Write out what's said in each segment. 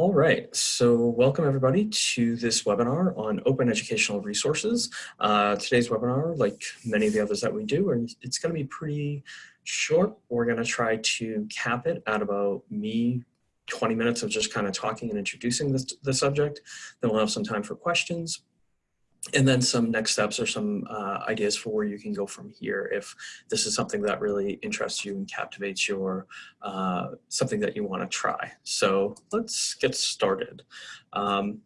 All right, so welcome everybody to this webinar on open educational resources. Uh, today's webinar, like many of the others that we do, and it's going to be pretty short. We're going to try to cap it at about me 20 minutes of just kind of talking and introducing this, the subject. Then we'll have some time for questions and then some next steps or some uh, ideas for where you can go from here if this is something that really interests you and captivates your uh, something that you want to try. So let's get started. Um,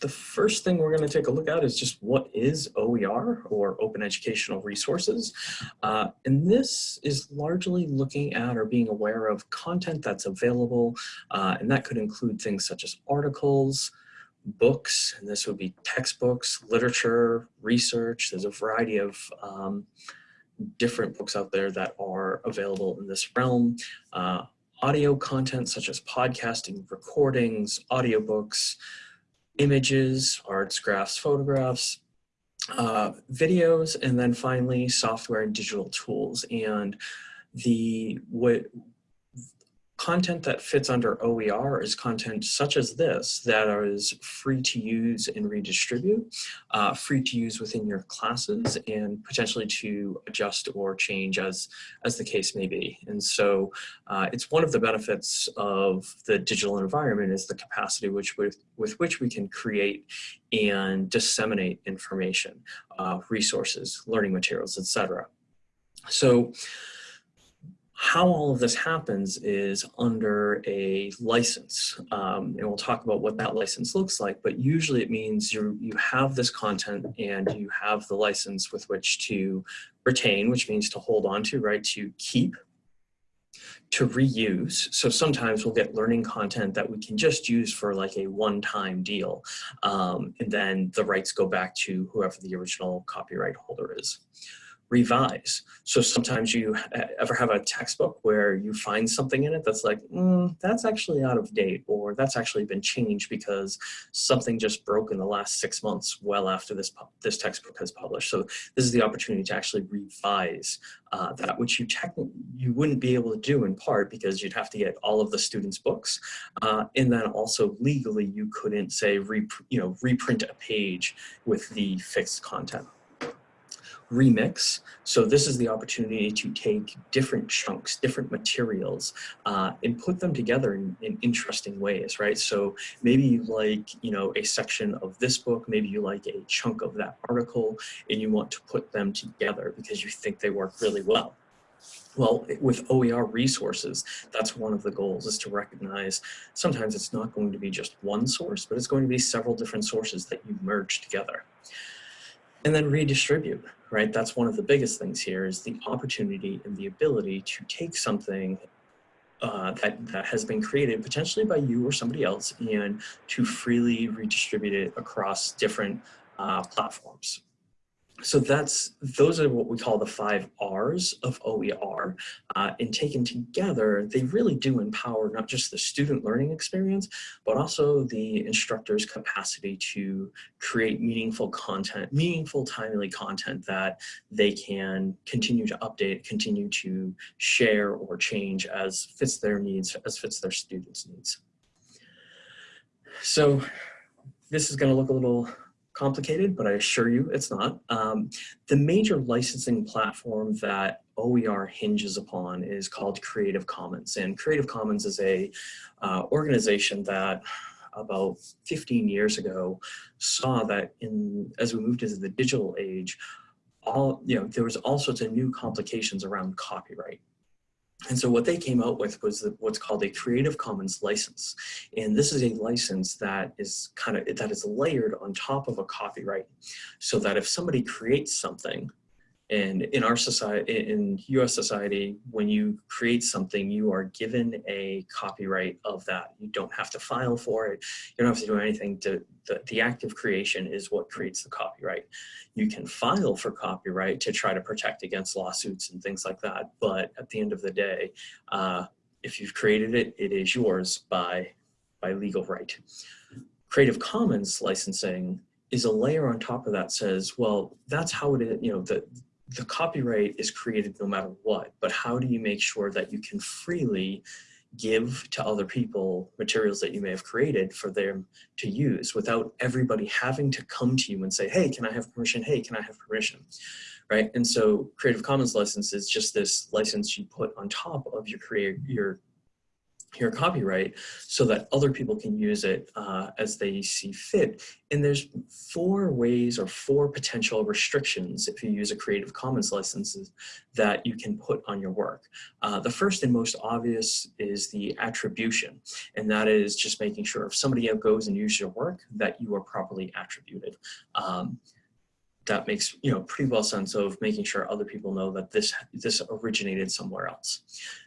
the first thing we're going to take a look at is just what is OER or Open Educational Resources. Uh, and this is largely looking at or being aware of content that's available. Uh, and that could include things such as articles, books, and this would be textbooks, literature, research. There's a variety of um, different books out there that are available in this realm. Uh, audio content such as podcasting, recordings, audiobooks, images, arts, graphs, photographs, uh, videos, and then finally software and digital tools. And the what content that fits under OER is content such as this that is free to use and redistribute, uh, free to use within your classes and potentially to adjust or change as, as the case may be. And so uh, it's one of the benefits of the digital environment is the capacity which with, with which we can create and disseminate information, uh, resources, learning materials, etc. So how all of this happens is under a license. Um, and we'll talk about what that license looks like, but usually it means you, you have this content and you have the license with which to retain, which means to hold on to, right, to keep, to reuse. So sometimes we'll get learning content that we can just use for like a one-time deal. Um, and then the rights go back to whoever the original copyright holder is revise. So sometimes you ever have a textbook where you find something in it that's like, mm, that's actually out of date, or that's actually been changed because something just broke in the last six months well after this, this textbook has published. So this is the opportunity to actually revise uh, that, which you you wouldn't be able to do in part because you'd have to get all of the students' books. Uh, and then also legally, you couldn't say, you know, reprint a page with the fixed content remix. So this is the opportunity to take different chunks, different materials, uh, and put them together in, in, interesting ways, right? So maybe you like, you know, a section of this book, maybe you like a chunk of that article, and you want to put them together because you think they work really well. Well, with OER resources, that's one of the goals is to recognize sometimes it's not going to be just one source, but it's going to be several different sources that you merge together and then redistribute, right? That's one of the biggest things here is the opportunity and the ability to take something uh, that, that has been created potentially by you or somebody else and to freely redistribute it across different uh, platforms so that's those are what we call the five R's of OER. Uh, and taken together, they really do empower not just the student learning experience, but also the instructor's capacity to create meaningful content, meaningful, timely content that they can continue to update, continue to share or change as fits their needs, as fits their students' needs. So this is going to look a little complicated, but I assure you it's not. Um, the major licensing platform that OER hinges upon is called Creative Commons. And Creative Commons is a uh, organization that about 15 years ago saw that in as we moved into the digital age, all you know there was all sorts of new complications around copyright and so what they came out with was the, what's called a Creative Commons license. And this is a license that is kind of, that is layered on top of a copyright. So that if somebody creates something and in our society, in US society, when you create something, you are given a copyright of that. You don't have to file for it. You don't have to do anything to, the, the act of creation is what creates the copyright. You can file for copyright to try to protect against lawsuits and things like that. But at the end of the day, uh, if you've created it, it is yours by, by legal right. Creative Commons licensing is a layer on top of that says, well, that's how it is, you know, the, the copyright is created no matter what, but how do you make sure that you can freely give to other people materials that you may have created for them to use without everybody having to come to you and say, hey, can I have permission? Hey, can I have permission? Right. And so Creative Commons license is just this license you put on top of your create your your copyright so that other people can use it uh, as they see fit. And there's four ways or four potential restrictions if you use a Creative Commons licenses that you can put on your work. Uh, the first and most obvious is the attribution. And that is just making sure if somebody goes and uses your work that you are properly attributed. Um, that makes you know pretty well sense of making sure other people know that this this originated somewhere else.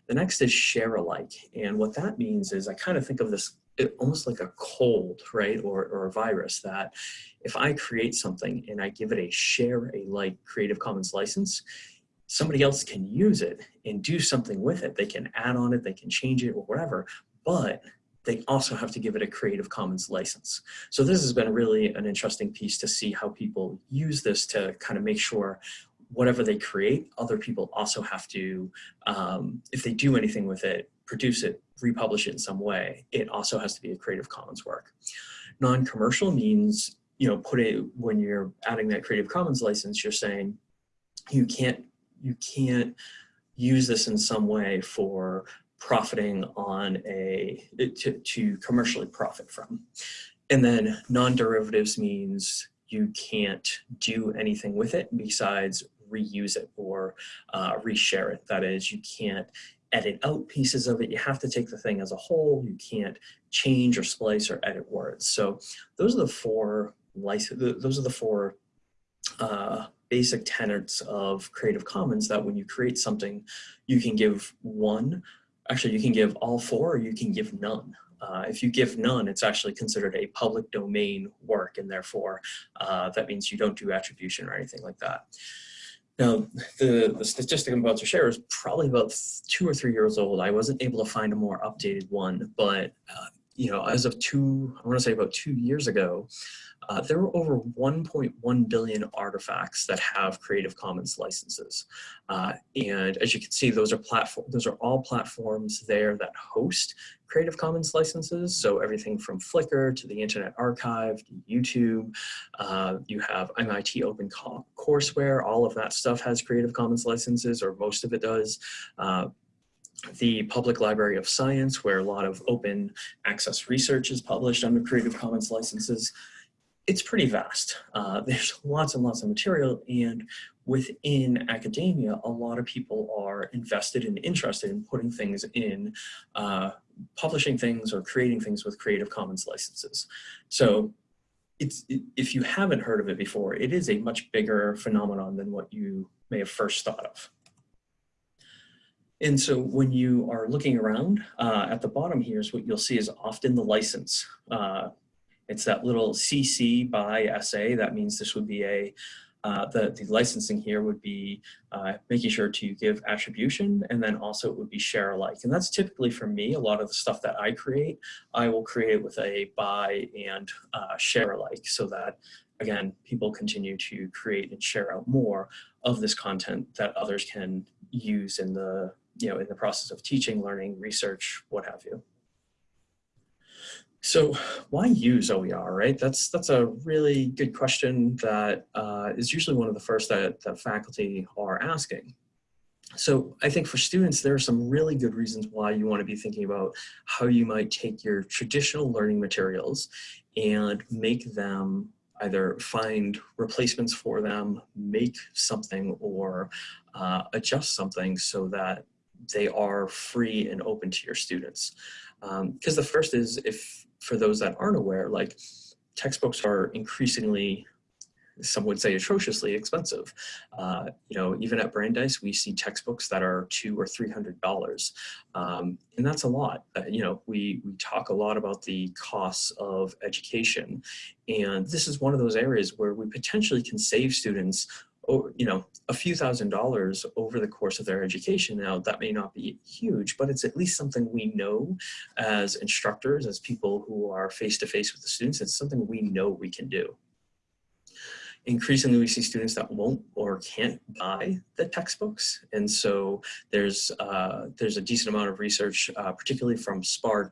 The next is share alike, and what that means is I kind of think of this eh, almost like a cold, right, or, or a virus that if I create something and I give it a share a like Creative Commons license, somebody else can use it and do something with it. They can add on it, they can change it or whatever, but they also have to give it a Creative Commons license. So this has been really an interesting piece to see how people use this to kind of make sure whatever they create, other people also have to, um, if they do anything with it, produce it, republish it in some way, it also has to be a Creative Commons work. Non-commercial means, you know, put it, when you're adding that Creative Commons license, you're saying you can't, you can't use this in some way for profiting on a, to, to commercially profit from. And then non-derivatives means you can't do anything with it besides reuse it or uh, reshare it. That is, you can't edit out pieces of it. You have to take the thing as a whole. You can't change or splice or edit words. So those are the four license. Those are the four uh, basic tenets of Creative Commons that when you create something, you can give one actually you can give all four or you can give none. Uh, if you give none, it's actually considered a public domain work and therefore uh, that means you don't do attribution or anything like that. Now, the, the statistic I'm about to share is probably about two or three years old. I wasn't able to find a more updated one, but uh, you know, as of two, I want to say about two years ago, uh, there are over 1.1 billion artifacts that have Creative Commons licenses. Uh, and as you can see, those are platform, those are all platforms there that host Creative Commons licenses. So everything from Flickr to the Internet Archive, to YouTube, uh, you have MIT Open Courseware, all of that stuff has Creative Commons licenses, or most of it does uh, the Public Library of Science, where a lot of open access research is published under Creative Commons licenses it's pretty vast. Uh, there's lots and lots of material and within academia, a lot of people are invested and interested in putting things in, uh, publishing things or creating things with Creative Commons licenses. So it's, if you haven't heard of it before, it is a much bigger phenomenon than what you may have first thought of. And so when you are looking around uh, at the bottom here is what you'll see is often the license. Uh, it's that little CC by SA. That means this would be a, uh, the, the licensing here would be uh, making sure to give attribution and then also it would be share alike. And that's typically for me, a lot of the stuff that I create, I will create with a buy and uh, share alike so that again, people continue to create and share out more of this content that others can use in the, you know, in the process of teaching, learning, research, what have you. So why use OER, right? That's that's a really good question that uh, is usually one of the first that, that faculty are asking. So I think for students, there are some really good reasons why you want to be thinking about how you might take your traditional learning materials and make them either find replacements for them, make something, or uh, adjust something so that they are free and open to your students. Because um, the first is if for those that aren't aware, like textbooks are increasingly, some would say atrociously expensive. Uh, you know, even at Brandeis, we see textbooks that are two or three hundred dollars, um, and that's a lot. Uh, you know, we we talk a lot about the costs of education, and this is one of those areas where we potentially can save students you know, a few thousand dollars over the course of their education. Now, that may not be huge, but it's at least something we know as instructors, as people who are face-to-face -face with the students, it's something we know we can do. increasingly we see students that won't or can't buy the textbooks. And so there's, uh, there's a decent amount of research, uh, particularly from Spark,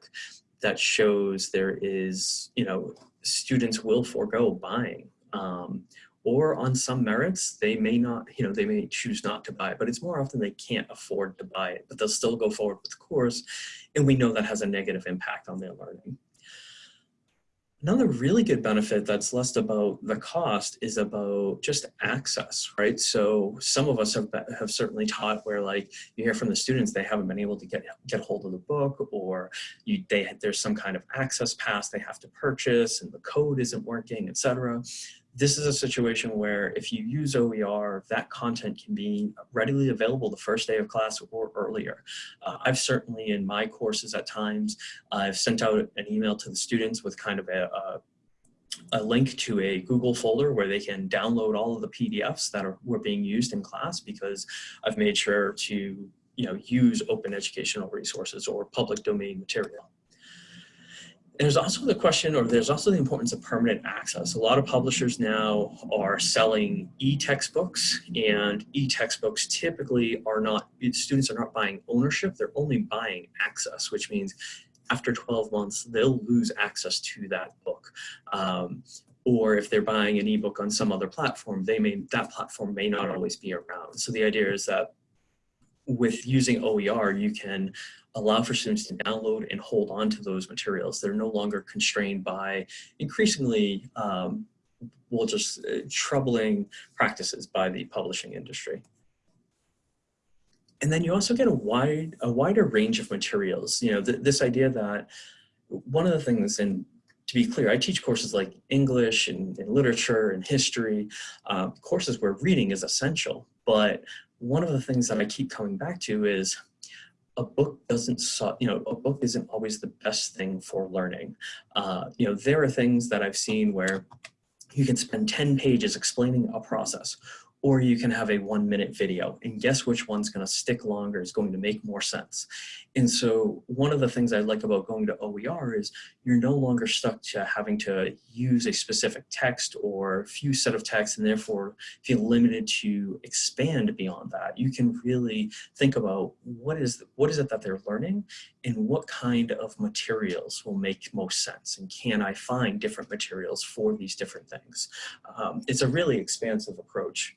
that shows there is, you know, students will forego buying um, or on some merits, they may not, you know, they may choose not to buy it, but it's more often they can't afford to buy it, but they'll still go forward with the course. And we know that has a negative impact on their learning. Another really good benefit that's less about the cost is about just access, right? So some of us have, have certainly taught where like you hear from the students, they haven't been able to get, get hold of the book or you, they, there's some kind of access pass they have to purchase and the code isn't working, etc this is a situation where if you use OER, that content can be readily available the first day of class or earlier. Uh, I've certainly in my courses at times, I've sent out an email to the students with kind of a, a a link to a Google folder where they can download all of the PDFs that are, were being used in class because I've made sure to you know, use open educational resources or public domain material there's also the question, or there's also the importance of permanent access. A lot of publishers now are selling e-textbooks, and e-textbooks typically are not, students are not buying ownership, they're only buying access, which means after 12 months, they'll lose access to that book. Um, or if they're buying an ebook on some other platform, they may that platform may not always be around. So the idea is that with using OER, you can allow for students to download and hold on to those materials. They're no longer constrained by increasingly, um, well, just uh, troubling practices by the publishing industry. And then you also get a wide, a wider range of materials. You know, th this idea that one of the things, and to be clear, I teach courses like English and, and literature and history, uh, courses where reading is essential. But one of the things that I keep coming back to is a book doesn't, you know, a book isn't always the best thing for learning. Uh, you know, there are things that I've seen where you can spend 10 pages explaining a process or you can have a one minute video and guess which one's going to stick longer is going to make more sense. And so one of the things i like about going to oer is you're no longer stuck to having to use a specific text or a few set of text and therefore feel limited to expand beyond that. You can really think about what is what is it that they're learning and what kind of materials will make most sense and can i find different materials for these different things? Um, it's a really expansive approach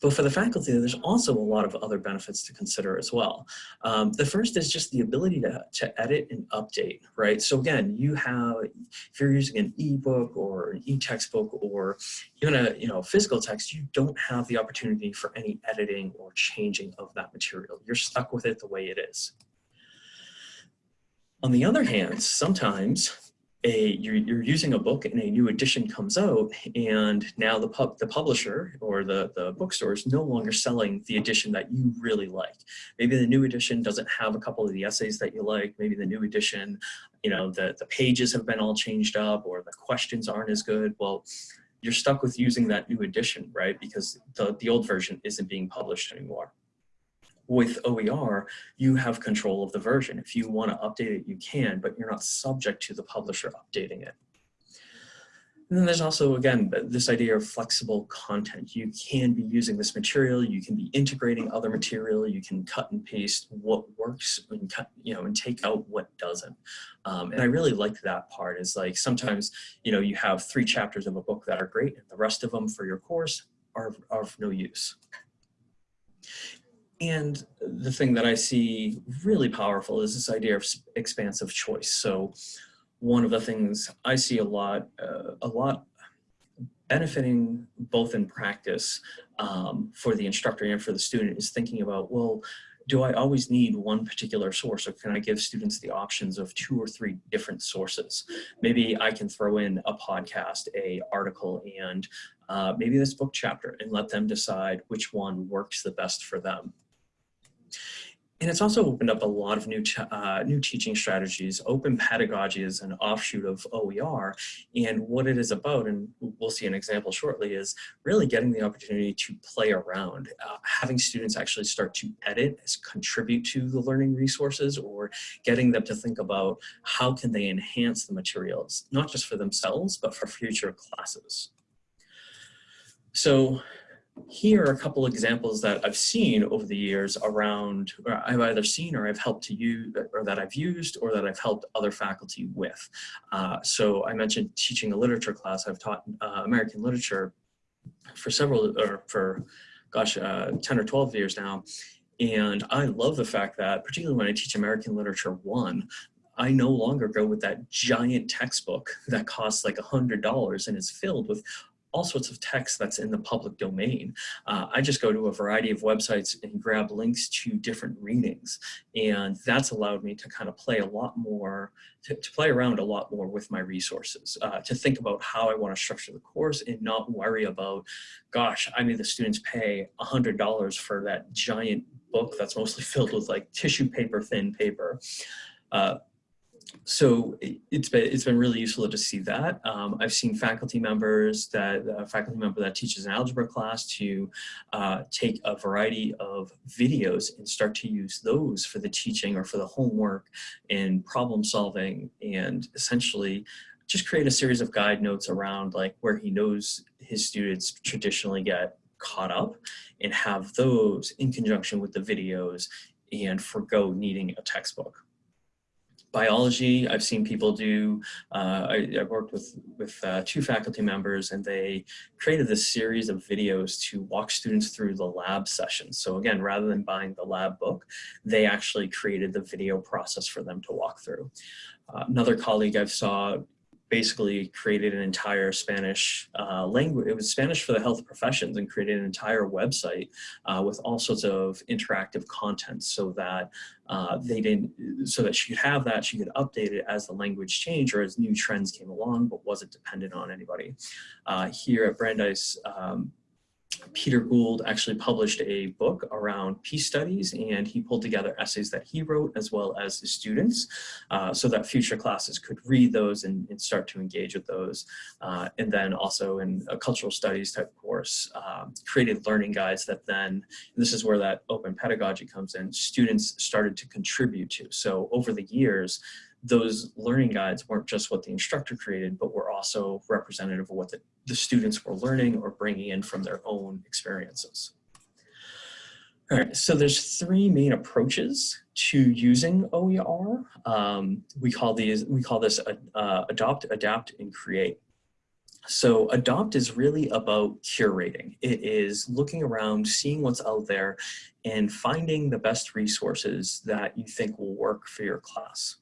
but for the faculty, there's also a lot of other benefits to consider as well. Um, the first is just the ability to, to edit and update, right? So again, you have, if you're using an ebook or an e-textbook or even a you know physical text, you don't have the opportunity for any editing or changing of that material. You're stuck with it the way it is. On the other hand, sometimes a you're, you're using a book and a new edition comes out and now the pub the publisher or the the bookstore is no longer selling the edition that you really like. Maybe the new edition doesn't have a couple of the essays that you like. Maybe the new edition you know the the pages have been all changed up or the questions aren't as good. Well you're stuck with using that new edition right? Because the the old version isn't being published anymore with OER, you have control of the version. If you want to update it, you can, but you're not subject to the publisher updating it. And then there's also, again, this idea of flexible content. You can be using this material, you can be integrating other material, you can cut and paste what works and cut, you know, and take out what doesn't. Um, and I really like that part is like sometimes, you know, you have three chapters of a book that are great and the rest of them for your course are, are of no use. And the thing that I see really powerful is this idea of expansive choice. So one of the things I see a lot, uh, a lot benefiting both in practice um, for the instructor and for the student is thinking about, well, do I always need one particular source or can I give students the options of two or three different sources? Maybe I can throw in a podcast, a article, and uh, maybe this book chapter and let them decide which one works the best for them. And it's also opened up a lot of new, uh, new teaching strategies. Open pedagogy is an offshoot of OER. And what it is about, and we'll see an example shortly, is really getting the opportunity to play around, uh, having students actually start to edit, contribute to the learning resources, or getting them to think about how can they enhance the materials, not just for themselves, but for future classes. So here are a couple examples that I've seen over the years around, or I've either seen or I've helped to use, or that I've used, or that I've helped other faculty with. Uh, so I mentioned teaching a literature class. I've taught uh, American literature for several, or for, gosh, uh, 10 or 12 years now. And I love the fact that, particularly when I teach American Literature 1, I no longer go with that giant textbook that costs like a $100 and is filled with all sorts of text that's in the public domain. Uh, I just go to a variety of websites and grab links to different readings. And that's allowed me to kind of play a lot more, to, to play around a lot more with my resources, uh, to think about how I want to structure the course and not worry about, gosh, I made the students pay $100 for that giant book that's mostly filled with like tissue paper, thin paper. Uh, so it's been it's been really useful to see that. Um, I've seen faculty members that a faculty member that teaches an algebra class to uh, take a variety of videos and start to use those for the teaching or for the homework and problem solving and essentially just create a series of guide notes around like where he knows his students traditionally get caught up and have those in conjunction with the videos and forego needing a textbook biology, I've seen people do, uh, I, I, worked with, with uh, two faculty members and they created this series of videos to walk students through the lab sessions. So again, rather than buying the lab book, they actually created the video process for them to walk through. Uh, another colleague I've saw basically created an entire Spanish uh, language. It was Spanish for the health professions and created an entire website uh, with all sorts of interactive content so that uh, they didn't, so that she could have that, she could update it as the language changed or as new trends came along, but wasn't dependent on anybody. Uh, here at Brandeis, um, Peter Gould actually published a book around peace studies and he pulled together essays that he wrote as well as his students uh, so that future classes could read those and, and start to engage with those. Uh, and then also in a cultural studies type course, um, created learning guides that then, this is where that open pedagogy comes in, students started to contribute to. So over the years, those learning guides weren't just what the instructor created, but were also representative of what the, the students were learning or bringing in from their own experiences. All right, so there's three main approaches to using OER. Um, we call these we call this uh, adopt, adapt, and create. So adopt is really about curating. It is looking around, seeing what's out there, and finding the best resources that you think will work for your class.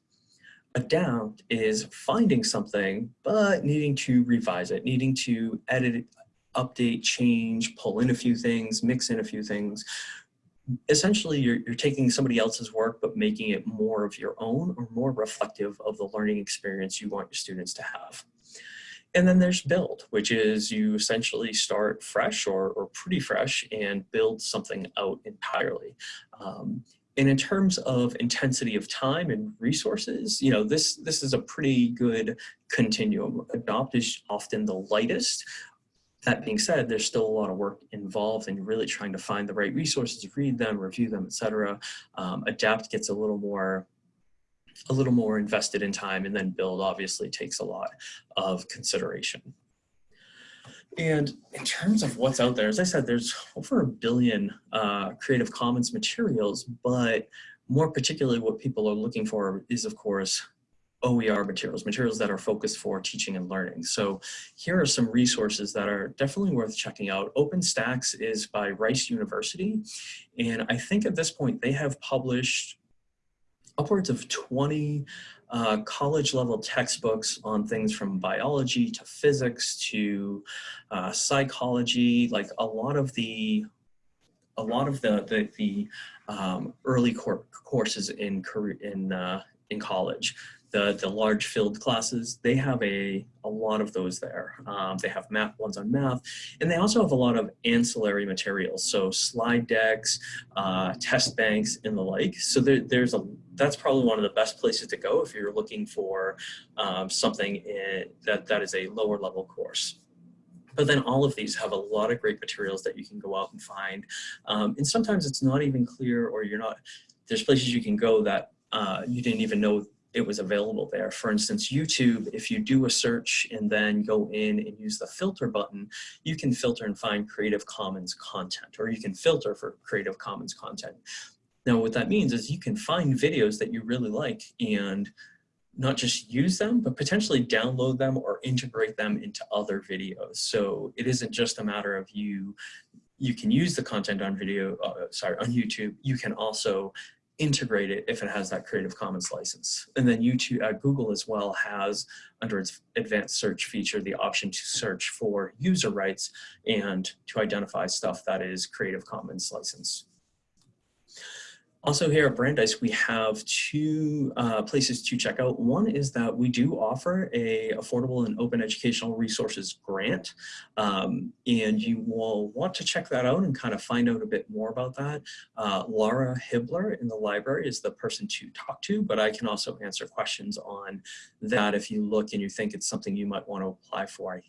Adapt is finding something, but needing to revise it, needing to edit it, update, change, pull in a few things, mix in a few things. Essentially, you're, you're taking somebody else's work, but making it more of your own or more reflective of the learning experience you want your students to have. And then there's build, which is you essentially start fresh or, or pretty fresh and build something out entirely. Um, and in terms of intensity of time and resources, you know, this, this is a pretty good continuum. Adopt is often the lightest. That being said, there's still a lot of work involved in really trying to find the right resources, read them, review them, etc. Um, adapt gets a little more a little more invested in time and then build obviously takes a lot of consideration. And in terms of what's out there, as I said, there's over a billion uh, Creative Commons materials, but more particularly what people are looking for is, of course, OER materials, materials that are focused for teaching and learning. So here are some resources that are definitely worth checking out. OpenStax is by Rice University, and I think at this point they have published upwards of 20 uh, college level textbooks on things from biology to physics to uh, psychology, like a lot of the a lot of the the, the um, early courses in in uh, in college the, the large filled classes, they have a, a lot of those there. Um, they have math ones on math, and they also have a lot of ancillary materials. So slide decks, uh, test banks, and the like. So there, there's a, that's probably one of the best places to go if you're looking for um, something in, that, that is a lower level course. But then all of these have a lot of great materials that you can go out and find. Um, and sometimes it's not even clear or you're not, there's places you can go that uh, you didn't even know it was available there. For instance, YouTube, if you do a search and then go in and use the filter button, you can filter and find Creative Commons content, or you can filter for Creative Commons content. Now, what that means is you can find videos that you really like and not just use them, but potentially download them or integrate them into other videos. So it isn't just a matter of you, you can use the content on video, uh, sorry, on YouTube. You can also integrate it if it has that Creative Commons license. And then YouTube, uh, Google as well has under its advanced search feature the option to search for user rights and to identify stuff that is Creative Commons license. Also here at Brandeis, we have two uh, places to check out. One is that we do offer a affordable and open educational resources grant. Um, and you will want to check that out and kind of find out a bit more about that. Uh, Laura Hibbler in the library is the person to talk to, but I can also answer questions on that if you look and you think it's something you might want to apply for.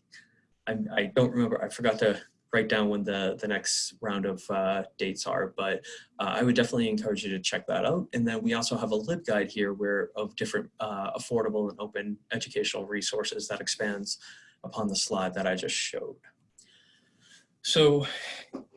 I, I, I don't remember, I forgot to write down when the, the next round of uh, dates are, but uh, I would definitely encourage you to check that out. And then we also have a LibGuide here where of different uh, affordable and open educational resources that expands upon the slide that I just showed. So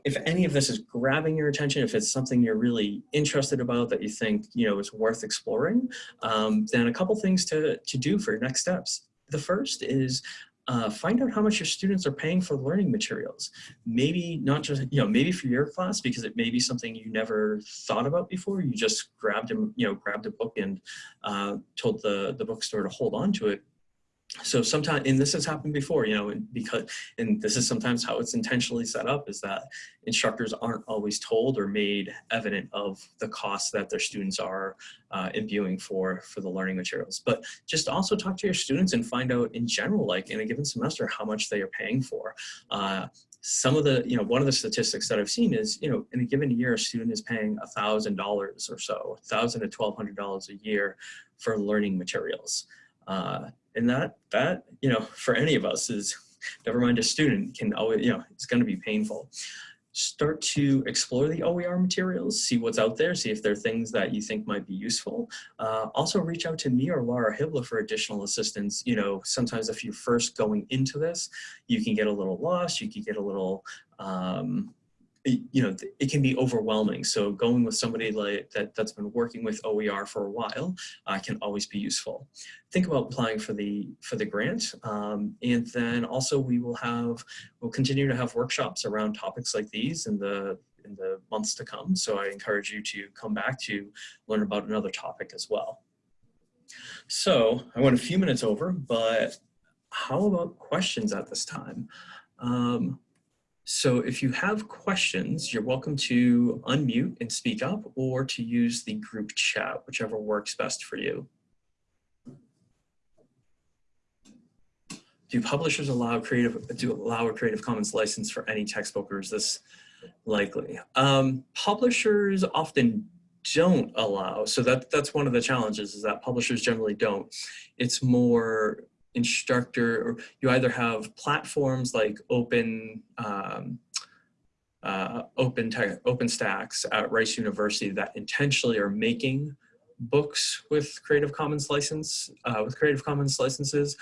if any of this is grabbing your attention, if it's something you're really interested about that you think you know is worth exploring, um, then a couple things to, to do for your next steps. The first is uh, find out how much your students are paying for learning materials. Maybe not just, you know, maybe for your class because it may be something you never thought about before. You just grabbed a, you know, grabbed a book and uh, told the, the bookstore to hold on to it so sometimes and this has happened before you know because and this is sometimes how it's intentionally set up is that instructors aren't always told or made evident of the costs that their students are uh, imbuing for for the learning materials but just also talk to your students and find out in general like in a given semester how much they are paying for uh, some of the, you know, one of the statistics that I've seen is, you know, in a given year, a student is paying a thousand dollars or so, thousand to twelve hundred dollars a year for learning materials. Uh, and that that you know for any of us is never mind a student can always you know it's going to be painful start to explore the OER materials, see what's out there, see if there are things that you think might be useful. Uh, also reach out to me or Laura Hibbler for additional assistance. You know, sometimes if you're first going into this, you can get a little lost, you can get a little, um, you know, it can be overwhelming. So going with somebody like that that's been working with OER for a while uh, can always be useful. Think about applying for the for the grant, um, and then also we will have we'll continue to have workshops around topics like these in the in the months to come. So I encourage you to come back to learn about another topic as well. So I went a few minutes over, but how about questions at this time? Um, so if you have questions, you're welcome to unmute and speak up or to use the group chat, whichever works best for you. Do publishers allow creative, do allow a Creative Commons license for any textbook or is this likely? Um, publishers often don't allow, so that, that's one of the challenges is that publishers generally don't. It's more instructor, or you either have platforms like open, um, uh, open OpenStax at Rice University that intentionally are making books with Creative Commons license, uh, with Creative Commons licenses.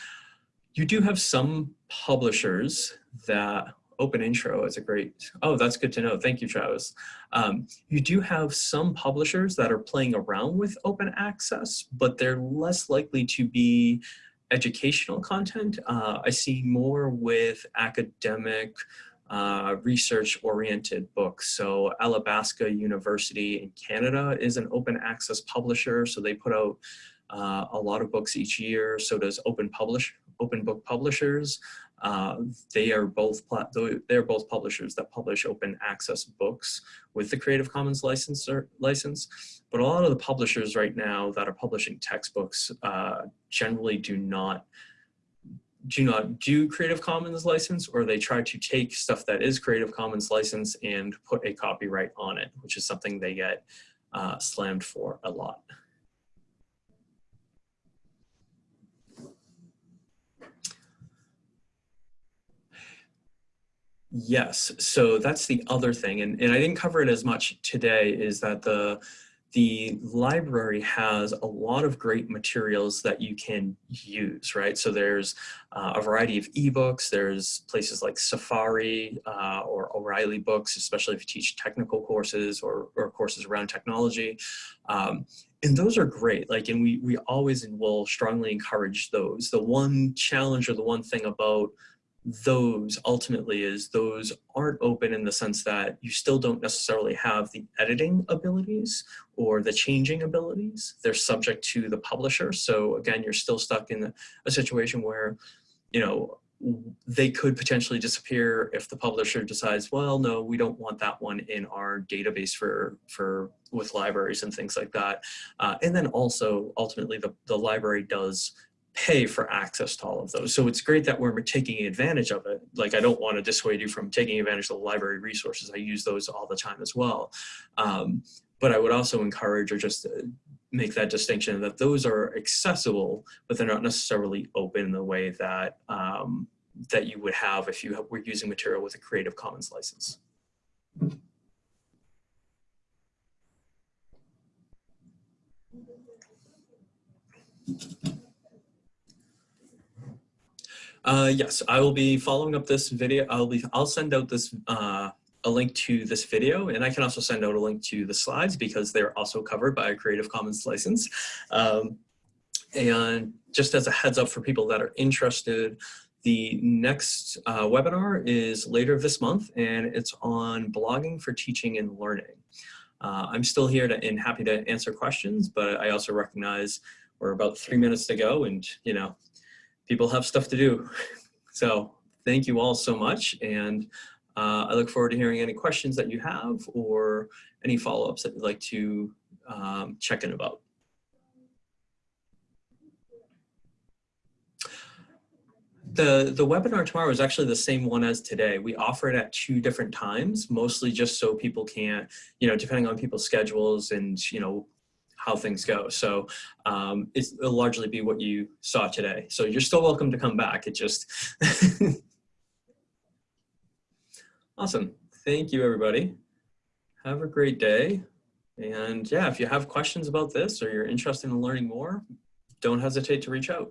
You do have some publishers that OpenIntro is a great, oh, that's good to know. Thank you, Travis. Um, you do have some publishers that are playing around with open access, but they're less likely to be educational content. Uh, I see more with academic, uh, research-oriented books. So Athabasca University in Canada is an open access publisher, so they put out uh, a lot of books each year. So does Open Publish, Open Book Publishers. Uh, they are both they're both publishers that publish open access books with the Creative Commons license. license. But a lot of the publishers right now that are publishing textbooks uh, generally do not do not do Creative Commons license or they try to take stuff that is Creative Commons license and put a copyright on it, which is something they get uh, slammed for a lot. Yes, so that's the other thing, and, and I didn't cover it as much today, is that the the library has a lot of great materials that you can use, right? So there's uh, a variety of ebooks. There's places like Safari uh, or O'Reilly books, especially if you teach technical courses or, or courses around technology. Um, and those are great. Like, and we, we always and will strongly encourage those. The one challenge or the one thing about those ultimately is those aren't open in the sense that you still don't necessarily have the editing abilities or the changing abilities. They're subject to the publisher. So again, you're still stuck in a situation where, you know, they could potentially disappear if the publisher decides, well, no, we don't want that one in our database for, for with libraries and things like that. Uh, and then also ultimately the, the library does pay for access to all of those. So it's great that we're taking advantage of it. Like I don't want to dissuade you from taking advantage of the library resources. I use those all the time as well. Um, but I would also encourage or just uh, make that distinction that those are accessible, but they're not necessarily open in the way that um, that you would have if you were using material with a Creative Commons license. Uh, yes, I will be following up this video. I'll be, I'll send out this, uh, a link to this video, and I can also send out a link to the slides because they're also covered by a Creative Commons license. Um, and just as a heads up for people that are interested, the next uh, webinar is later this month, and it's on blogging for teaching and learning. Uh, I'm still here to, and happy to answer questions, but I also recognize we're about three minutes to go, and you know, people have stuff to do. So thank you all so much. And uh, I look forward to hearing any questions that you have or any follow-ups that you'd like to um, check in about. The, the webinar tomorrow is actually the same one as today. We offer it at two different times, mostly just so people can, you know, depending on people's schedules and, you know, how things go. So um, it'll largely be what you saw today. So you're still welcome to come back. It just, awesome. Thank you, everybody. Have a great day. And yeah, if you have questions about this or you're interested in learning more, don't hesitate to reach out.